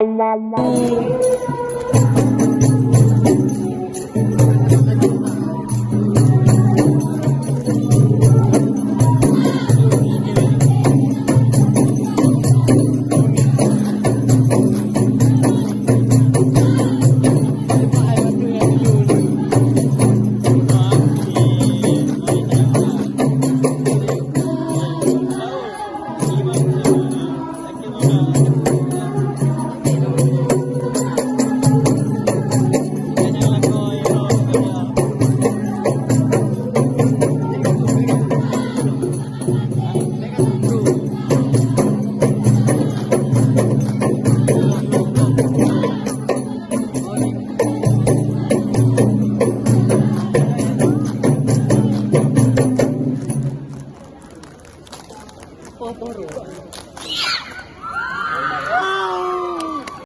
la la podoroso.